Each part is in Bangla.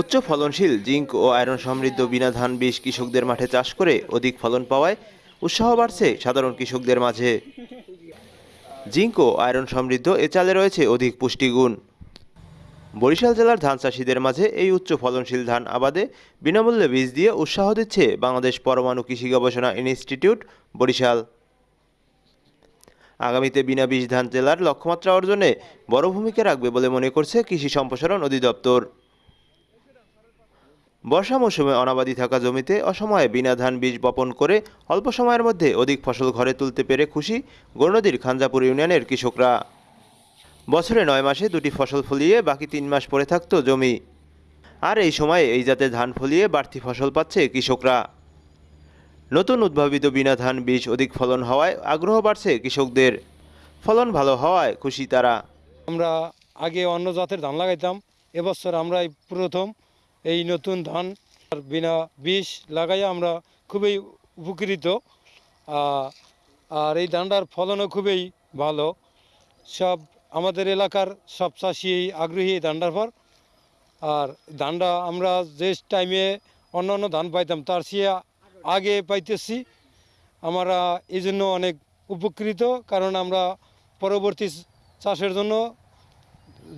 উচ্চ ফলনশীল জিঙ্ক ও আয়রন সমৃদ্ধ বিনা ধান বীজ কৃষকদের মাঠে চাষ করে অধিক ফলন পাওয়ায় উৎসাহ বাড়ছে সাধারণ কৃষকদের মাঝে। জিঙ্ক ও আয়রন সমৃদ্ধ এ চালে রয়েছে অধিক পুষ্টিগুণ। বরিশাল জেলার ধান চাষিদের মাঝে এই উচ্চ ফলনশীল ধান আবাদে বিনামূল্যে বীজ দিয়ে উৎসাহ দিচ্ছে বাংলাদেশ পরমাণু কৃষি গবেষণা ইনস্টিটিউট বরিশাল। আগামীতে বিনা বীজ ধান জেলার লক্ষ্যমাত্রা অর্জনে বড় ভূমিকা রাখবে বলে মনে করছে কৃষি সম্প্রসারণ অধিদপ্তর। বর্ষা মৌসুমে অনাবাদি থাকা জমিতে অসময়ে বিনা ধান বীজ বপন করে অল্প সময়ের মধ্যে অধিক ফসল ঘরে তুলতে পেরে খুশি গৌরনদীর খানজাপুর ইউনিয়নের কৃষকরা। বছরে নয় মাসে দুটি ফসল ফলিয়ে বাকি তিন মাস পড়ে থাকতো জমি। আর এই সময়ে এই জাতের ধান ফলিয়ে বাড়তি ফসল পাচ্ছে কৃষকরা। নতুন উদ্ভাবিত বিনা ধান বীজ অধিক ফলন হওয়ায় আগ্রহ বাড়ছে কৃষকদের। ফলন ভালো হওয়ায় খুশি তারা। আমরা আগে অন্য জাতের ধান লাগাইতাম, এবছর আমরা প্রথম এই নতুন ধান আর বিনা বিষ লাগাই আমরা খুবই উপকৃত। আর এই ধানটার ফলনও খুবই ভালো। সব আমাদের এলাকার সব চাষি আগ্রহী এই ধানটার পর। আর ধানটা আমরা যে টাইমে অন্য অন্য ধান পাইতাম, তার চেয়ে আগে পাইতেছি। আমরা এই জন্য অনেক উপকৃত, কারণ আমরা পরবর্তী চাষের জন্য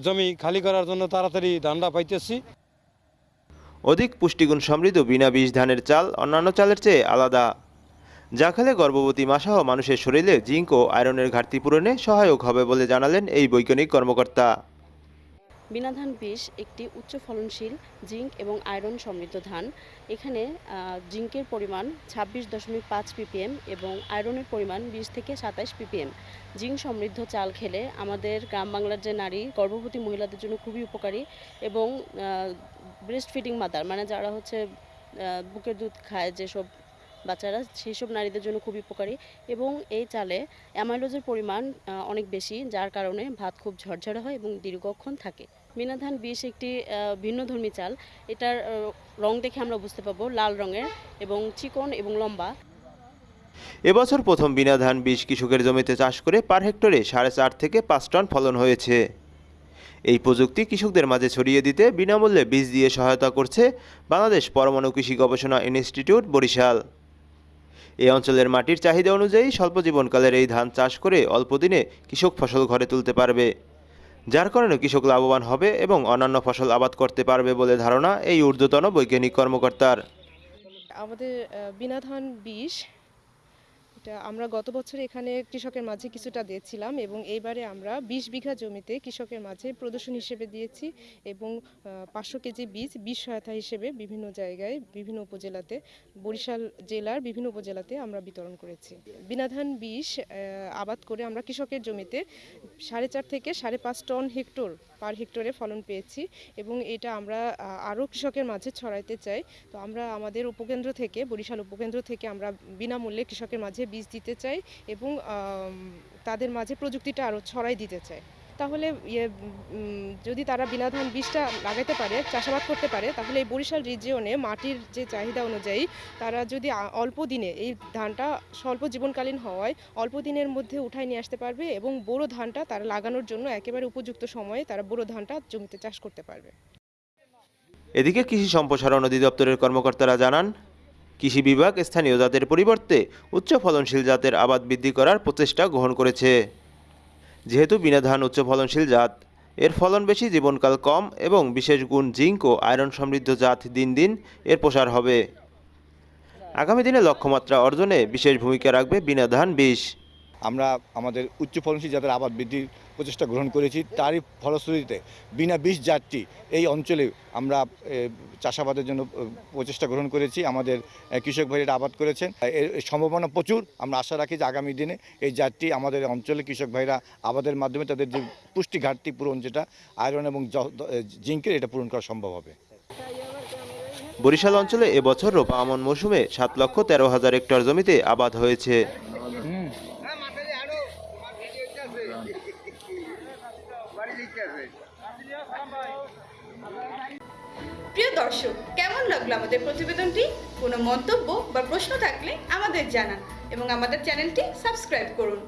জমি খালি করার জন্য তাড়াতাড়ি ধানটা পাইতেছি। অধিক পুষ্টিগুণ সমৃদ্ধ বিনা বীজ ধানের চাল অন্যান্য চালের চেয়ে আলাদা। যা খেলে গর্ভবতী মাসহ মানুষের শরীরে জিঙ্ক ও আয়রনের ঘাটতি পূরণে সহায়ক হবে বলে জানালেন এই বৈজ্ঞানিক কর্মকর্তা। বিনা ধান বীজ একটি উচ্চ ফলনশীল জিঙ্ক এবং আয়রন সমৃদ্ধ ধান। এখানে জিঙ্কের পরিমাণ ছাব্বিশ দশমিক পাঁচ পিপিএম এবং আয়রনের পরিমাণ বিশ থেকে সাতাশ পিপিএম। জিঙ্ক সমৃদ্ধ চাল খেলে আমাদের গ্রাম বাংলার যে নারী, গর্ভবতী মহিলাদের জন্য খুবই উপকারী এবং ব্রেস্ট ফিডিং মাদার মানে যারা হচ্ছে বুকের দুধ খায় যেসব বাচ্চারা সেই সব নারীদের জন্য খুবই উপকারী এবং এই চালে অ্যামাইলোজের পরিমাণ অনেক বেশি, যার কারণে ভাত খুব ঝরঝরে হয় এবং দীর্ঘক্ষণ থাকে। মিনা ধান বিষ একটি ভিন্নধর্মী চাল। এটার রং দেখে আমরা বুঝতে পারব, লাল রঙের এবং চিকন এবং লম্বা। এবছর প্রথম বিনা ধান বীজ কৃষকের জমিতে চাষ করে পার হেক্টরে সাড়ে চার থেকে পাঁচ টন ফলন হয়েছে। এই প্রযুক্তি কৃষকদের মাঝে ছড়িয়ে দিতে বিনামূল্যে বীজ দিয়ে সহায়তা করছে বাংলাদেশ পরমাণু কৃষি গবেষণা ইনস্টিটিউট বরিশাল। এই অঞ্চলের মাটির চাহিদা অনুযায়ী স্বল্প জীবনকালের এই ধান চাষ করে অল্প দিনে কৃষক ফসল ঘরে তুলতে পারবে। যার কারণে কৃষক লাভবান হবে এবং অন্যান্য ফসল আবাদ করতে পারবে বলে ধারণা এই ঊর্ধ্বতন বৈজ্ঞানিক কর্মকর্তার। আমাদের বিনা ধান বিষ এটা আমরা গত বছর এখানে কৃষকের মাঝে কিছুটা দিয়েছিলাম এবং এইবারে আমরা বিশ বিঘা জমিতে কৃষকের মাঝে প্রদর্শন হিসেবে দিয়েছি এবং পাঁচশো কেজি বীজ বীজ সহায়তা হিসেবে বিভিন্ন জায়গায়, বিভিন্ন উপজেলাতে, বরিশাল জেলার বিভিন্ন উপজেলাতে আমরা বিতরণ করেছি। বিনাধান বিষ আবাদ করে আমরা কৃষকের জমিতে সাড়ে চার থেকে সাড়ে পাঁচ টন হেক্টর পার হেক্টরে ফলন পেয়েছি এবং এটা আমরা আরও কৃষকের মাঝে ছড়াইতে চাই। তো আমরা আমাদের উপকেন্দ্র থেকে, বরিশাল উপকেন্দ্র থেকে আমরা বিনামূল্যে কৃষকের মাঝে বীজ দিতে চাই এবং তাদের মাঝে প্রযুক্তিটা আরও ছড়াই দিতে চাই। তাহলে ইয়ে যদি তারা বিনা ধান বীজটা লাগাতে পারে, চাষাবাদ করতে পারে, তাহলে এই বরিশাল রিজিয়নে মাটির যে চাহিদা অনুযায়ী তারা যদি অল্প দিনে এই ধানটা স্বল্প জীবনকালীন হওয়ায় অল্প দিনের মধ্যে উঠায় নিয়ে আসতে পারবে এবং বোরো ধানটা তারা লাগানোর জন্য একেবারে উপযুক্ত সময়ে তারা বোরো ধানটা জমিতে চাষ করতে পারবে। এদিকে কৃষি সম্প্রসারণ অধিদপ্তরের কর্মকর্তারা জানান কৃষি বিভাগ স্থানীয় জাতের পরিবর্তে উচ্চ ফলনশীল জাতের আবাদ বৃদ্ধি করার প্রচেষ্টা গ্রহণ করেছে। যেহেতু বিনা ধান উচ্চ ফলনশীল জাত, এর ফলন বেশি, জীবনকাল কম এবং বিশেষ গুণ জিঙ্ক ও আয়রন সমৃদ্ধ জাত দিন দিন এর প্রসার হবে। আগামী দিনে লক্ষ্যমাত্রা অর্জনে বিশেষ ভূমিকা রাখবে বিনা ধান বিষ আমরা আমাদের উচ্চ ফলনশীল জাতের আবাদ বৃদ্ধির প্রচেষ্টা গ্রহণ করেছি। তারই ফলশ্রুতিতে বিনা বিষ জাতটি এই অঞ্চলে আমরা চাষাবাদের জন্য প্রচেষ্টা গ্রহণ করেছি। আমাদের কৃষক ভাইয়েরা আবাদ করেছেন। এর সম্ভাবনা প্রচুর। আমরা আশা রাখি যে আগামী দিনে এই জাতটি আমাদের অঞ্চলে কৃষক ভাইরা আবাদের মাধ্যমে তাদের যে পুষ্টি ঘাটতি পূরণ যেটা, আয়রন এবং জিঙ্কের এটা পূরণ করা সম্ভব হবে। বরিশাল অঞ্চলে এবছর রোপা আমন মৌসুমে সাত লক্ষ তেরো হাজার হেক্টর জমিতে আবাদ হয়েছে। প্রিয় দর্শক, কেমন লাগল আমাদের প্রতিবেদনটি? কোনো মন্তব্য বা প্রশ্ন থাকলে আমাদের জানান এবং আমাদের চ্যানেলটি সাবস্ক্রাইব করুন।